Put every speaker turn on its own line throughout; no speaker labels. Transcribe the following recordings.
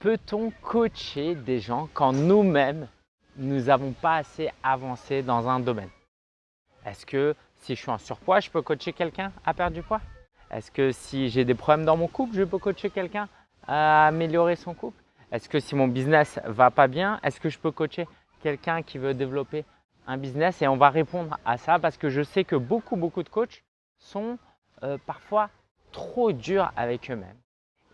Peut-on coacher des gens quand nous-mêmes, nous n'avons pas assez avancé dans un domaine? Est-ce que si je suis en surpoids, je peux coacher quelqu'un à perdre du poids? Est-ce que si j'ai des problèmes dans mon couple, je peux coacher quelqu'un à améliorer son couple? Est-ce que si mon business va pas bien, est-ce que je peux coacher quelqu'un qui veut développer un business? Et on va répondre à ça parce que je sais que beaucoup, beaucoup de coachs sont euh, parfois trop durs avec eux-mêmes.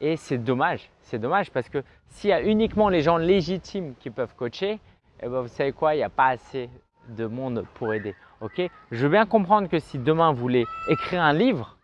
Et c'est dommage, c'est dommage parce que s'il y a uniquement les gens légitimes qui peuvent coacher, eh ben vous savez quoi, il n'y a pas assez de monde pour aider. Ok? Je veux bien comprendre que si demain vous voulez écrire un livre,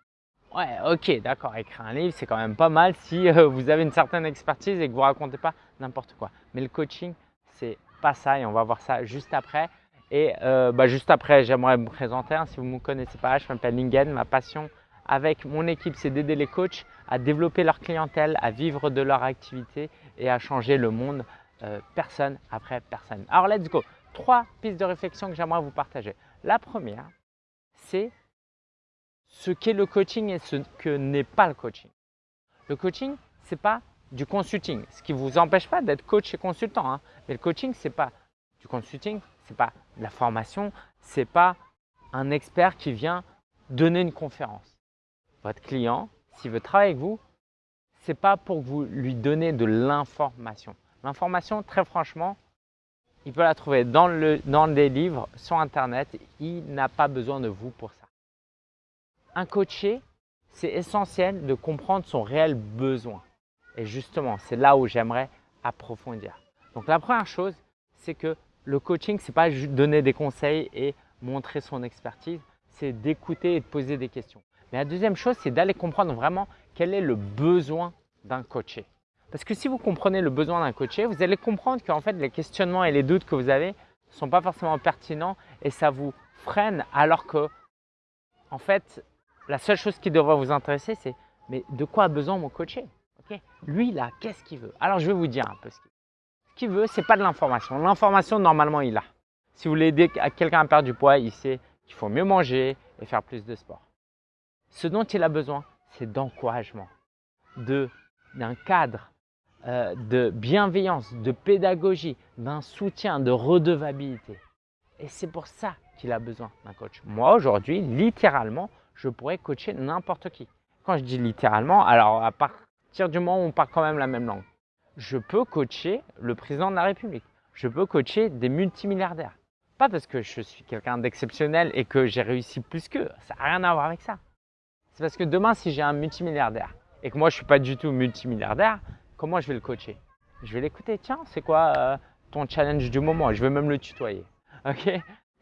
ouais, ok, d'accord, écrire un livre, c'est quand même pas mal si euh, vous avez une certaine expertise et que vous racontez pas n'importe quoi. Mais le coaching, c'est pas ça et on va voir ça juste après. Et euh, bah, juste après, j'aimerais me présenter. Hein, si vous ne me connaissez pas, je m'appelle Lingen. Ma passion avec mon équipe, c'est d'aider les coachs à développer leur clientèle, à vivre de leur activité et à changer le monde euh, personne après personne. Alors, let's go. Trois pistes de réflexion que j'aimerais vous partager. La première, c'est ce qu'est le coaching et ce que n'est pas le coaching. Le coaching, ce n'est pas du consulting, ce qui ne vous empêche pas d'être coach et consultant. Hein. Mais le coaching, ce n'est pas du consulting, ce n'est pas de la formation, ce n'est pas un expert qui vient donner une conférence votre client, s'il veut travailler avec vous, ce n'est pas pour que vous lui donnez de l'information. L'information, très franchement, il peut la trouver dans, le, dans des livres, sur Internet. Il n'a pas besoin de vous pour ça. Un coaché, c'est essentiel de comprendre son réel besoin. Et justement, c'est là où j'aimerais approfondir. Donc la première chose, c'est que le coaching, ce n'est pas donner des conseils et montrer son expertise, c'est d'écouter et de poser des questions. Mais la deuxième chose, c'est d'aller comprendre vraiment quel est le besoin d'un coaché. Parce que si vous comprenez le besoin d'un coaché, vous allez comprendre qu'en fait, les questionnements et les doutes que vous avez ne sont pas forcément pertinents et ça vous freine alors que, en fait, la seule chose qui devrait vous intéresser, c'est mais de quoi a besoin mon coaché? Lui, là, qu'est-ce qu'il veut? Alors, je vais vous dire un peu ce qu'il veut. Ce qu'il veut, ce n'est pas de l'information. L'information, normalement, il a. Si vous voulez aider quelqu'un à perdre du poids, il sait qu'il faut mieux manger et faire plus de sport. Ce dont il a besoin, c'est d'encouragement, d'un cadre, euh, de bienveillance, de pédagogie, d'un soutien, de redevabilité. Et c'est pour ça qu'il a besoin d'un coach. Moi, aujourd'hui, littéralement, je pourrais coacher n'importe qui. Quand je dis littéralement, alors à partir du moment où on parle quand même la même langue, je peux coacher le président de la République. Je peux coacher des multimilliardaires. Pas parce que je suis quelqu'un d'exceptionnel et que j'ai réussi plus qu'eux. Ça n'a rien à voir avec ça. Parce que demain, si j'ai un multimilliardaire et que moi, je ne suis pas du tout multimilliardaire, comment je vais le coacher? Je vais l'écouter. Tiens, c'est quoi euh, ton challenge du moment? Je vais même le tutoyer. Ok?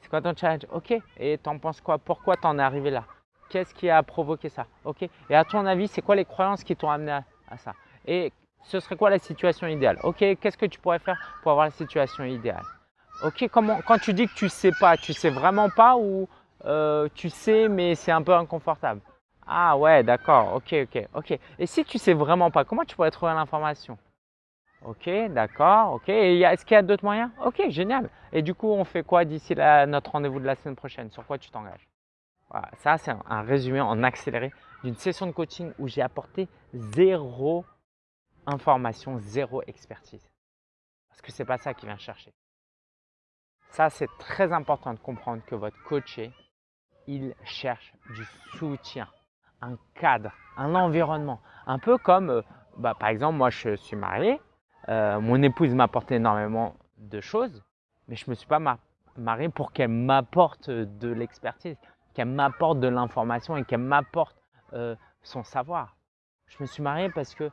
C'est quoi ton challenge? Ok. Et t'en penses quoi? Pourquoi t'en es arrivé là? Qu'est-ce qui a provoqué ça? Ok? Et à ton avis, c'est quoi les croyances qui t'ont amené à, ça? Et ce serait quoi la situation idéale? Ok? Qu'est-ce que tu pourrais faire pour avoir la situation idéale? Ok? Comment Quand tu dis que tu sais pas, tu sais vraiment pas ou euh, tu sais mais c'est un peu inconfortable? Ah ouais, d'accord, ok, ok, ok. Et si tu sais vraiment pas, comment tu pourrais trouver l'information? Ok, d'accord, ok. Est-ce qu'il y a d'autres moyens? Ok, génial. Et du coup, on fait quoi d'ici notre rendez-vous de la semaine prochaine? Sur quoi tu t'engages? Voilà, Ça, c'est un, résumé en accéléré d'une session de coaching où j'ai apporté zéro information, zéro expertise. Parce que c'est pas ça qui vient chercher. Ça, c'est très important de comprendre que votre coaché, il cherche du soutien un cadre, un environnement. Un peu comme, euh, bah, par exemple, moi je suis marié, euh, mon épouse m'apporte énormément de choses, mais je ne me suis pas marié pour qu'elle m'apporte de l'expertise, qu'elle m'apporte de l'information et qu'elle m'apporte euh, son savoir. Je me suis marié parce que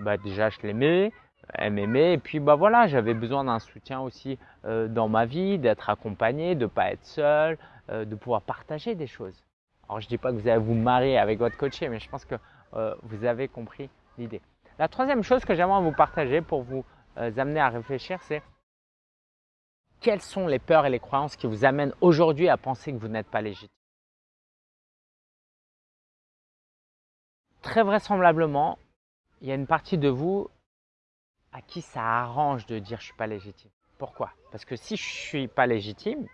bah, déjà je l'aimais, elle m'aimait et puis bah voilà j'avais besoin d'un soutien aussi dans ma vie, d'être accompagné, de ne pas être seul, de pouvoir partager des choses. Alors, je ne dis pas que vous allez vous marier avec votre coaché, mais je pense que euh, vous avez compris l'idée. La troisième chose que j'aimerais vous partager pour vous euh, amener à réfléchir, c'est quelles sont les peurs et les croyances qui vous amènent aujourd'hui à penser que vous n'êtes pas légitime? Très vraisemblablement, il y a une partie de vous à qui ça arrange de dire je ne suis pas légitime. Pourquoi? Parce que si je ne suis pas légitime,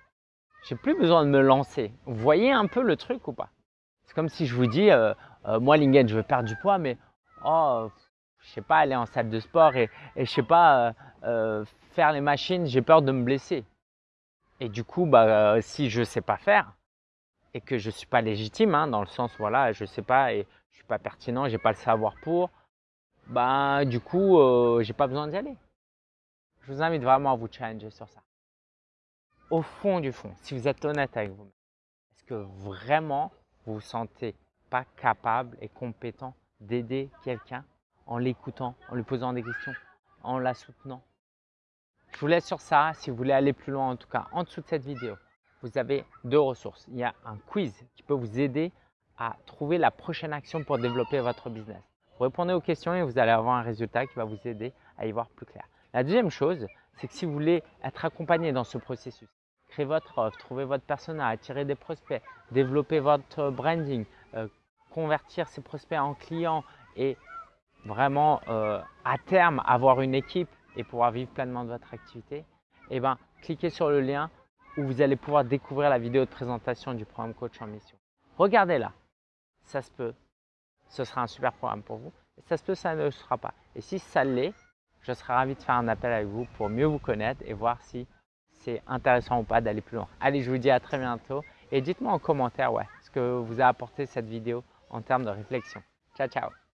j'ai plus besoin de me lancer. Vous voyez un peu le truc ou pas? C'est comme si je vous dis, euh, euh, moi Lingen, je veux perdre du poids, mais oh, je sais pas, aller en salle de sport et, et je sais pas, euh, faire les machines, j'ai peur de me blesser. Et du coup, bah, si je sais pas faire et que je suis pas légitime, hein, dans le sens, voilà, je sais pas et je suis pas pertinent, j'ai pas le savoir pour, bah, du coup, j'ai pas besoin d'y aller. Je vous invite vraiment à vous challenger sur ça. Au fond du fond, si vous êtes honnête avec vous-même, est-ce que vraiment vous vous sentez pas capable et compétent d'aider quelqu'un en l'écoutant, en lui posant des questions, en la soutenant? Je vous laisse sur ça. Si vous voulez aller plus loin, en tout cas, en dessous de cette vidéo, vous avez deux ressources. Il y a un quiz qui peut vous aider à trouver la prochaine action pour développer votre business. Répondez aux questions et vous allez avoir un résultat qui va vous aider à y voir plus clair. La deuxième chose, c'est que si vous voulez être accompagné dans ce processus, créer votre offre, trouver votre persona, attirer des prospects, développer votre branding, euh, convertir ces prospects en clients et vraiment euh, à terme avoir une équipe et pouvoir vivre pleinement de votre activité, eh ben, cliquez sur le lien où vous allez pouvoir découvrir la vidéo de présentation du programme Coach en Mission. Regardez-la, ça se peut, ce sera un super programme pour vous. Ça se peut, ça ne le sera pas. Et si ça l'est, je serai ravi de faire un appel avec vous pour mieux vous connaître et voir si c'est intéressant ou pas d'aller plus loin. Allez, je vous dis à très bientôt et dites-moi en commentaire ouais, ce que vous a apporté cette vidéo en termes de réflexion. Ciao, ciao